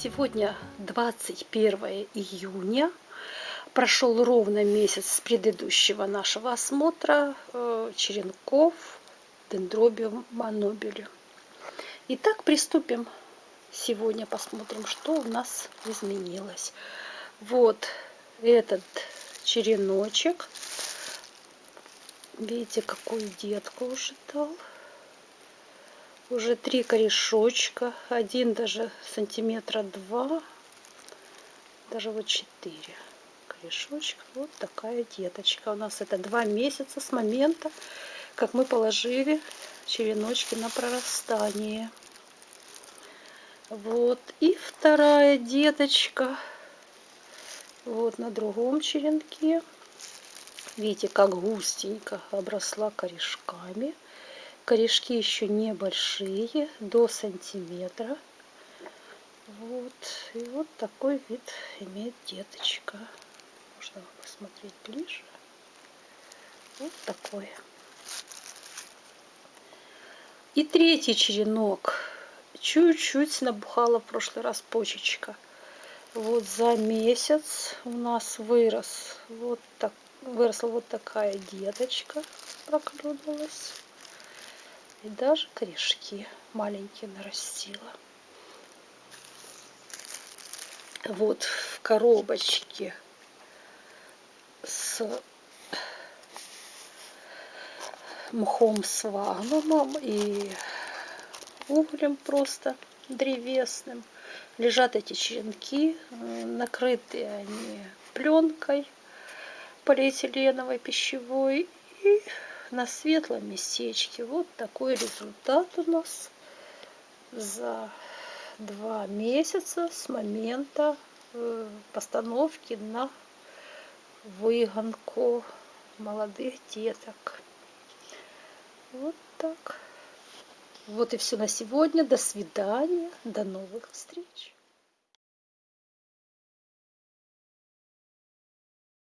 Сегодня 21 июня. Прошел ровно месяц с предыдущего нашего осмотра э, черенков дендробиум монобелю. Итак, приступим. Сегодня посмотрим, что у нас изменилось. Вот этот череночек. Видите, какую детку уже дал уже три корешочка один даже сантиметра два даже вот четыре корешочка. Вот такая деточка. У нас это два месяца с момента как мы положили череночки на прорастание. Вот и вторая деточка. Вот на другом черенке. Видите как густенько обросла корешками корешки еще небольшие, до сантиметра. Вот. И вот такой вид имеет деточка. Можно посмотреть ближе. Вот такой. И третий черенок. Чуть-чуть набухала в прошлый раз почечка. Вот за месяц у нас вырос вот так, выросла вот такая деточка, проклюнулась. И даже корешки маленькие нарастила. Вот в коробочке с мхом свагнумом и углем просто древесным. Лежат эти черенки, накрытые они пленкой полиэтиленовой пищевой и на светлом местечке. Вот такой результат у нас за два месяца с момента э, постановки на выгонку молодых деток. Вот так. Вот и все на сегодня. До свидания. До новых встреч.